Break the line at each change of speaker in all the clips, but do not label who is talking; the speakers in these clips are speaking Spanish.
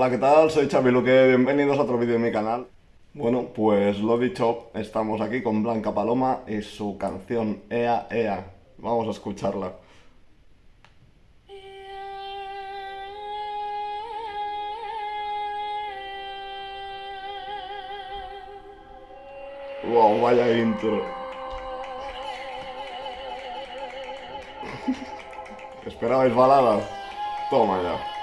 Hola, ¿qué tal? Soy Xavi Luque, bienvenidos a otro vídeo de mi canal. Bueno, pues lo dicho, estamos aquí con Blanca Paloma y su canción Ea Ea. Vamos a escucharla. Wow, vaya intro. ¿Esperabais balada? Toma ya.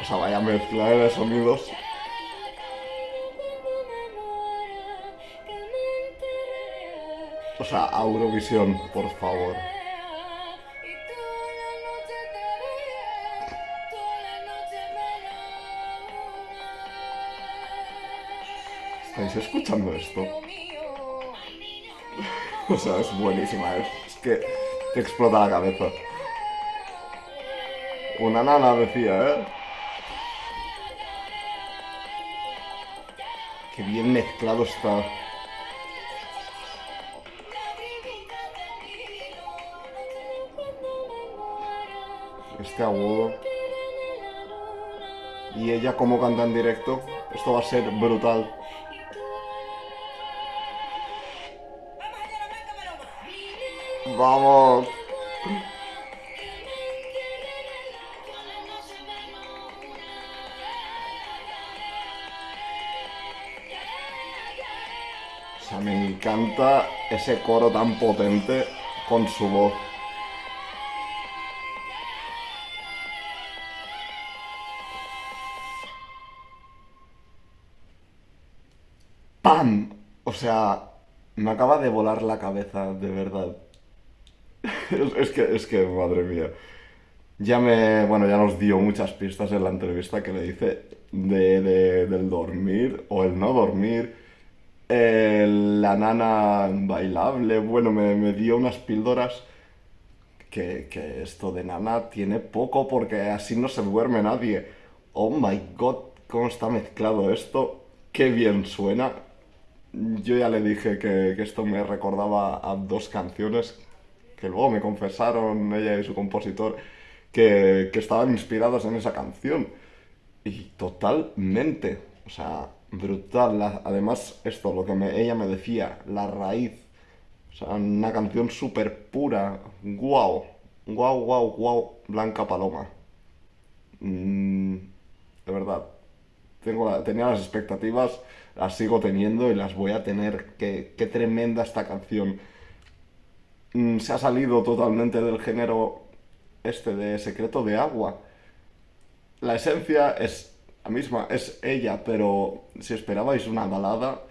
O sea, vaya mezcla de sonidos. O sea, Eurovisión, por favor. ¿Estáis escuchando esto? O sea, es buenísima, es, es que te explota la cabeza. Una nana decía, ¿eh? Qué bien mezclado está. Este agudo. Y ella como canta en directo. Esto va a ser brutal. Vamos. Sea, me encanta ese coro tan potente con su voz. ¡Pam! O sea, me acaba de volar la cabeza, de verdad. Es, que, es que, madre mía. Ya me, bueno, ya nos dio muchas pistas en la entrevista que le hice de- del dormir o el no dormir, la nana bailable, bueno, me, me dio unas píldoras que, que esto de nana tiene poco porque así no se duerme nadie. Oh my god, cómo está mezclado esto, qué bien suena. Yo ya le dije que, que esto me recordaba a dos canciones que luego me confesaron ella y su compositor que, que estaban inspiradas en esa canción. Y totalmente, o sea, brutal. Además, esto, lo que ella me decía, la raíz. O sea, una canción súper pura. Guau, guau, guau, guau, Blanca Paloma. Mm, de verdad, tengo tenía las expectativas, las sigo teniendo y las voy a tener. Qué, qué tremenda esta canción. Mm, se ha salido totalmente del género este de Secreto de Agua. La esencia es misma, es ella, pero si esperabais una balada,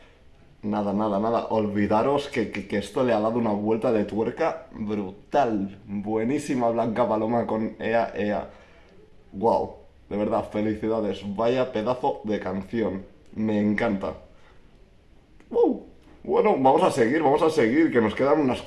nada, nada, nada. Olvidaros que, que- esto le ha dado una vuelta de tuerca brutal. Buenísima Blanca Paloma con Ea Ea. Wow, de verdad, felicidades. Vaya pedazo de canción. Me encanta. Uh, bueno, vamos a seguir, vamos a seguir, que nos quedan unas